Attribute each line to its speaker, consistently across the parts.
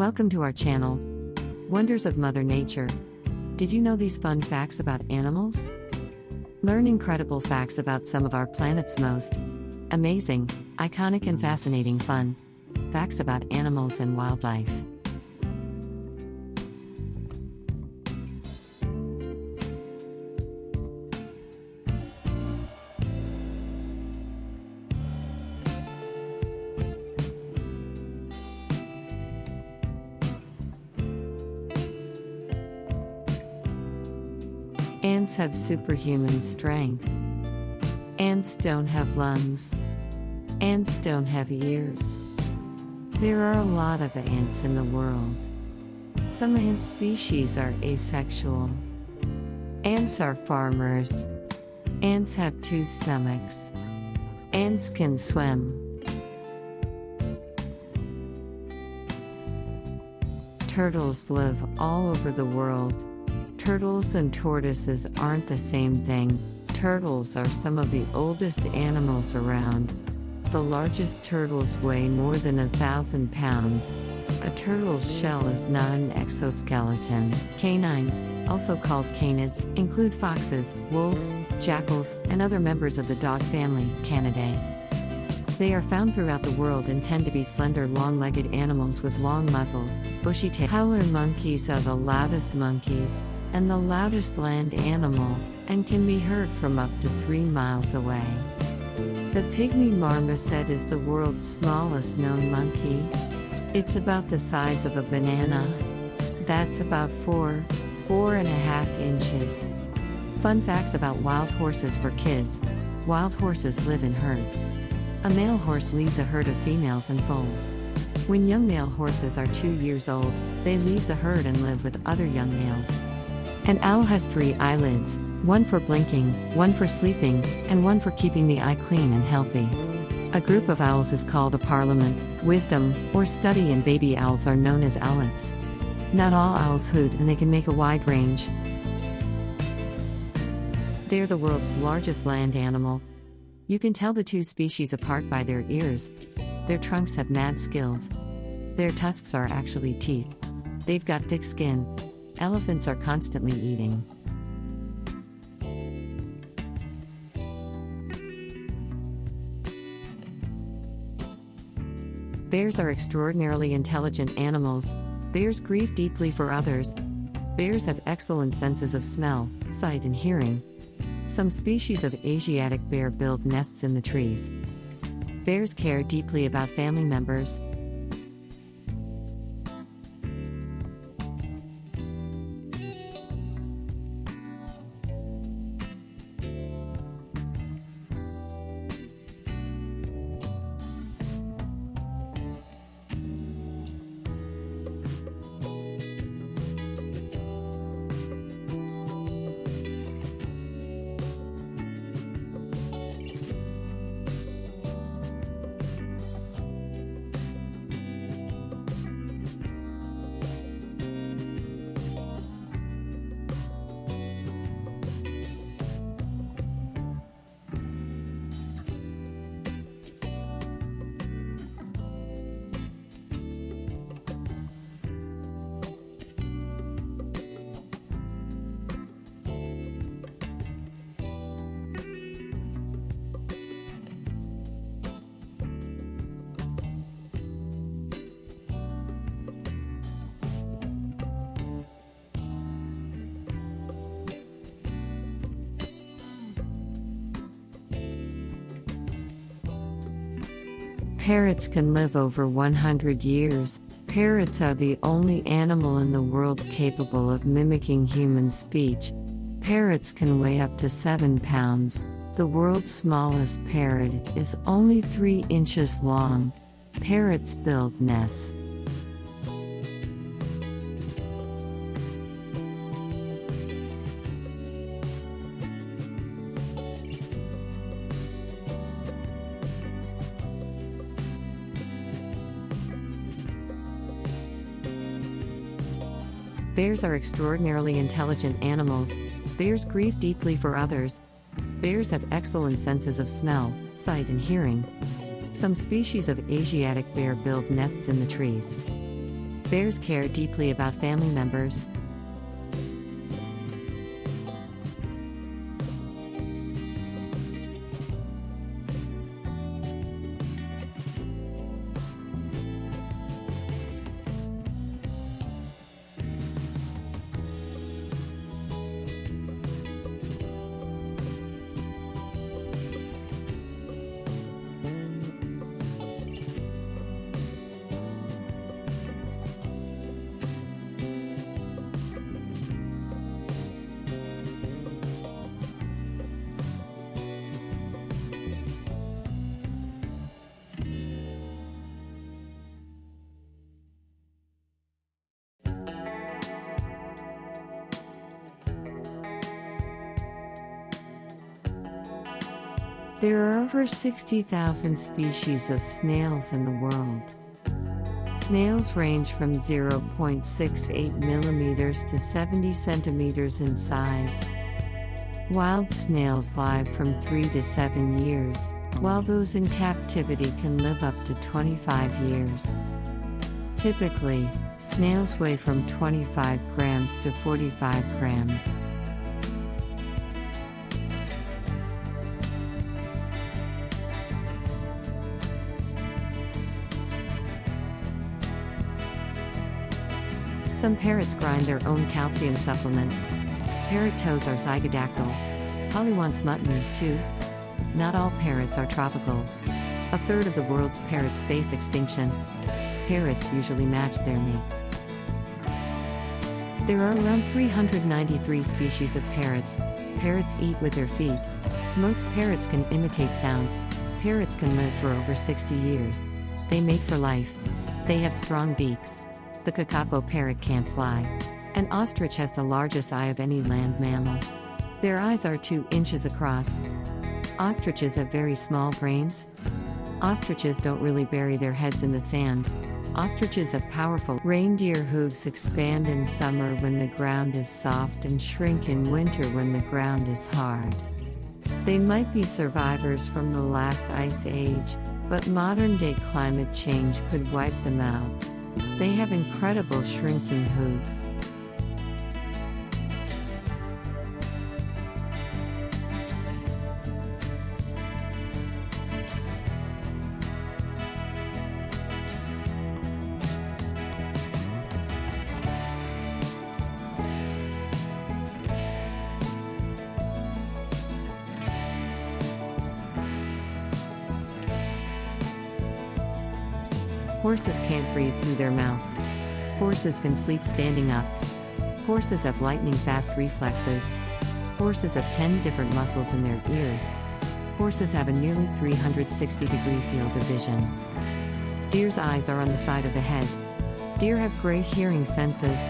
Speaker 1: Welcome to our channel, Wonders of Mother Nature. Did you know these fun facts about animals? Learn incredible facts about some of our planet's most amazing, iconic, and fascinating fun facts about animals and wildlife. Ants have superhuman strength. Ants don't have lungs. Ants don't have ears. There are a lot of ants in the world. Some ant species are asexual. Ants are farmers. Ants have two stomachs. Ants can swim. Turtles live all over the world. Turtles and tortoises aren't the same thing. Turtles are some of the oldest animals around. The largest turtles weigh more than a thousand pounds. A turtle's shell is not an exoskeleton. Canines, also called canids, include foxes, wolves, jackals, and other members of the dog family, Canidae. They are found throughout the world and tend to be slender, long legged animals with long muzzles, bushy tails. Howler monkeys are the loudest monkeys and the loudest land animal, and can be heard from up to three miles away. The pygmy marmoset is the world's smallest known monkey. It's about the size of a banana. That's about four, four and a half inches. Fun facts about wild horses for kids wild horses live in herds. A male horse leads a herd of females and foals. When young male horses are two years old, they leave the herd and live with other young males. An owl has three eyelids one for blinking, one for sleeping, and one for keeping the eye clean and healthy. A group of owls is called a parliament, wisdom, or study, and baby owls are known as owlets. Not all owls hoot and they can make a wide range. They're the world's largest land animal. You can tell the two species apart by their ears. Their trunks have mad skills. Their tusks are actually teeth. They've got thick skin, Elephants are constantly eating. Bears are extraordinarily intelligent animals. Bears grieve deeply for others. Bears have excellent senses of smell, sight, and hearing. Some species of Asiatic bear build nests in the trees. Bears care deeply about family members, Parrots can live over 100 years. Parrots are the only animal in the world capable of mimicking human speech. Parrots can weigh up to 7 pounds. The world's smallest parrot is only 3 inches long. Parrots build nests. Bears are extraordinarily intelligent animals. Bears grieve deeply for others. Bears have excellent senses of smell, sight, and hearing. Some species of Asiatic bear build nests in the trees. Bears care deeply about family members. There are over 60,000 species of snails in the world. Snails range from 0.68 millimeters to 70 centimeters in size. Wild snails live from 3 to 7 years, while those in captivity can live up to 25 years. Typically, snails weigh from 25 grams to 45 grams. Some parrots grind their own calcium supplements. Parrot toes are zygodactyl. Polly wants mutton, too. Not all parrots are tropical. A third of the world's parrots face extinction. Parrots usually match their mates. There are around 393 species of parrots. Parrots eat with their feet. Most parrots can imitate sound. Parrots can live for over 60 years. They mate for life. They have strong beaks. The kakapo parrot can't fly. An ostrich has the largest eye of any land mammal. Their eyes are 2 inches across. Ostriches have very small brains. Ostriches don't really bury their heads in the sand. Ostriches have powerful reindeer hooves expand in summer when the ground is soft and shrink in winter when the ground is hard. They might be survivors from the last ice age, but modern day climate change could wipe them out. They have incredible shrinking hooves. Horses can't breathe through their mouth. Horses can sleep standing up. Horses have lightning fast reflexes. Horses have 10 different muscles in their ears. Horses have a nearly 360 degree field of vision. Deer's eyes are on the side of the head. Deer have great hearing senses,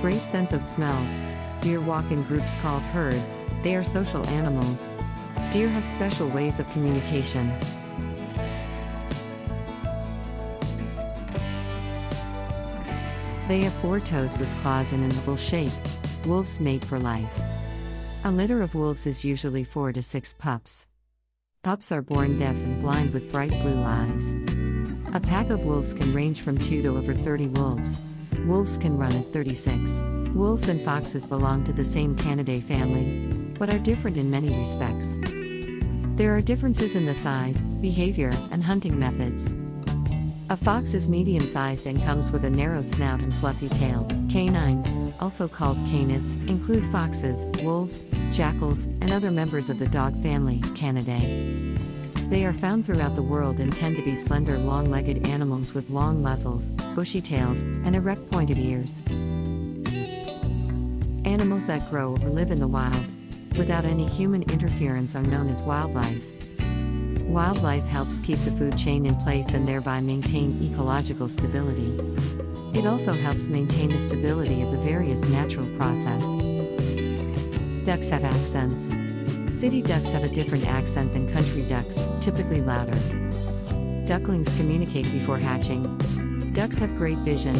Speaker 1: great sense of smell. Deer walk in groups called herds, they are social animals. Deer have special ways of communication. They have four toes with claws in an oval shape. Wolves mate for life. A litter of wolves is usually four to six pups. Pups are born deaf and blind with bright blue eyes. A pack of wolves can range from 2 to over 30 wolves. Wolves can run at 36. Wolves and foxes belong to the same Canidae family, but are different in many respects. There are differences in the size, behavior, and hunting methods. A fox is medium sized and comes with a narrow snout and fluffy tail. Canines, also called canids, include foxes, wolves, jackals, and other members of the dog family, Canidae. They are found throughout the world and tend to be slender, long legged animals with long muzzles, bushy tails, and erect pointed ears. Animals that grow or live in the wild, without any human interference, are known as wildlife. Wildlife helps keep the food chain in place and thereby maintain ecological stability. It also helps maintain the stability of the various natural process. Ducks have accents. City ducks have a different accent than country ducks, typically louder. Ducklings communicate before hatching. Ducks have great vision.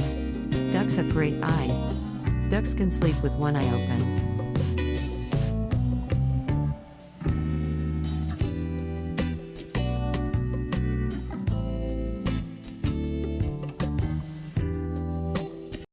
Speaker 1: Ducks have great eyes. Ducks can sleep with one eye open.